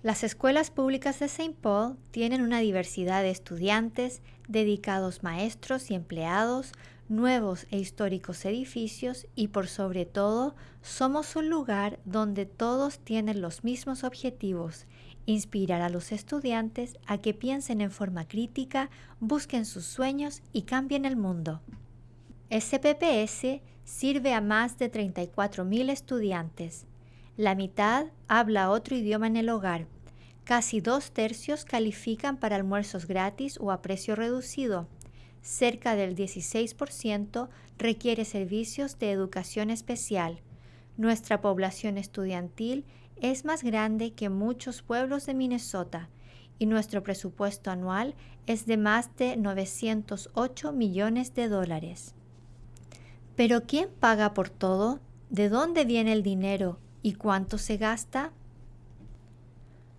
Las escuelas públicas de St. Paul tienen una diversidad de estudiantes, dedicados maestros y empleados, nuevos e históricos edificios y por sobre todo somos un lugar donde todos tienen los mismos objetivos, inspirar a los estudiantes a que piensen en forma crítica, busquen sus sueños y cambien el mundo. SPPS sirve a más de 34.000 estudiantes. La mitad habla otro idioma en el hogar. Casi dos tercios califican para almuerzos gratis o a precio reducido. Cerca del 16% requiere servicios de educación especial. Nuestra población estudiantil es más grande que muchos pueblos de Minnesota y nuestro presupuesto anual es de más de 908 millones de dólares. Pero ¿quién paga por todo? ¿De dónde viene el dinero y cuánto se gasta?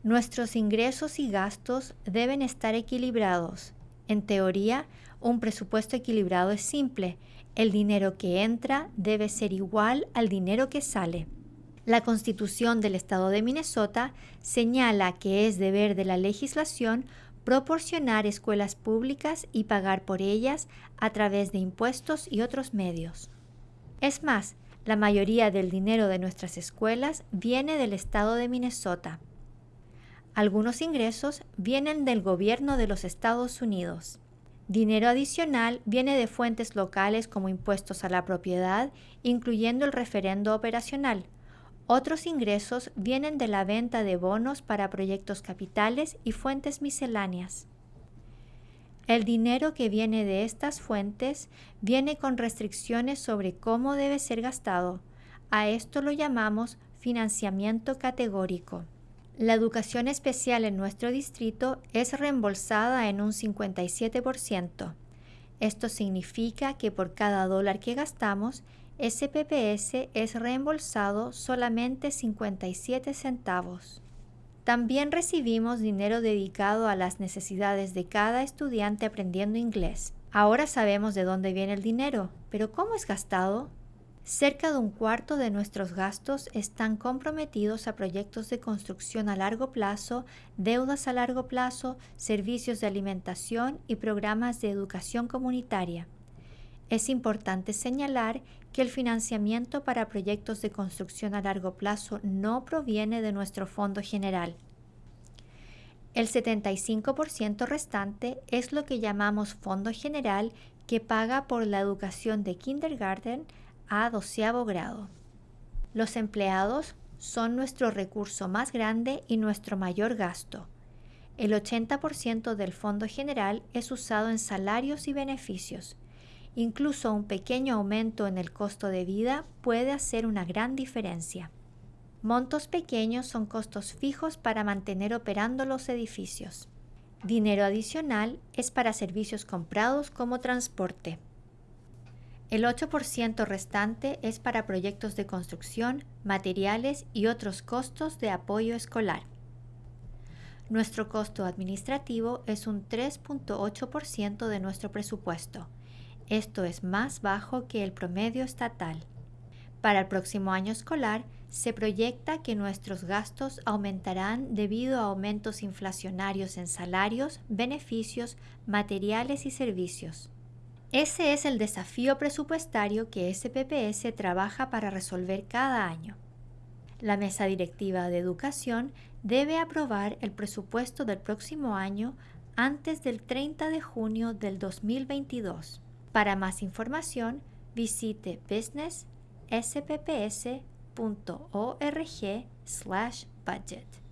Nuestros ingresos y gastos deben estar equilibrados. En teoría, un presupuesto equilibrado es simple. El dinero que entra debe ser igual al dinero que sale. La Constitución del Estado de Minnesota señala que es deber de la legislación proporcionar escuelas públicas y pagar por ellas a través de impuestos y otros medios. Es más, la mayoría del dinero de nuestras escuelas viene del Estado de Minnesota. Algunos ingresos vienen del gobierno de los Estados Unidos. Dinero adicional viene de fuentes locales como impuestos a la propiedad, incluyendo el referendo operacional, otros ingresos vienen de la venta de bonos para proyectos capitales y fuentes misceláneas. El dinero que viene de estas fuentes viene con restricciones sobre cómo debe ser gastado. A esto lo llamamos financiamiento categórico. La educación especial en nuestro distrito es reembolsada en un 57%. Esto significa que por cada dólar que gastamos, SPPS es reembolsado solamente 57 centavos. También recibimos dinero dedicado a las necesidades de cada estudiante aprendiendo inglés. Ahora sabemos de dónde viene el dinero, pero ¿cómo es gastado? Cerca de un cuarto de nuestros gastos están comprometidos a proyectos de construcción a largo plazo, deudas a largo plazo, servicios de alimentación y programas de educación comunitaria. Es importante señalar que el financiamiento para proyectos de construcción a largo plazo no proviene de nuestro fondo general. El 75% restante es lo que llamamos fondo general que paga por la educación de kindergarten a doceavo grado. Los empleados son nuestro recurso más grande y nuestro mayor gasto. El 80% del fondo general es usado en salarios y beneficios Incluso un pequeño aumento en el costo de vida puede hacer una gran diferencia. Montos pequeños son costos fijos para mantener operando los edificios. Dinero adicional es para servicios comprados como transporte. El 8% restante es para proyectos de construcción, materiales y otros costos de apoyo escolar. Nuestro costo administrativo es un 3.8% de nuestro presupuesto esto es más bajo que el promedio estatal. Para el próximo año escolar, se proyecta que nuestros gastos aumentarán debido a aumentos inflacionarios en salarios, beneficios, materiales y servicios. Ese es el desafío presupuestario que SPPS trabaja para resolver cada año. La Mesa Directiva de Educación debe aprobar el presupuesto del próximo año antes del 30 de junio del 2022. Para más información, visite businessspps.org/budget.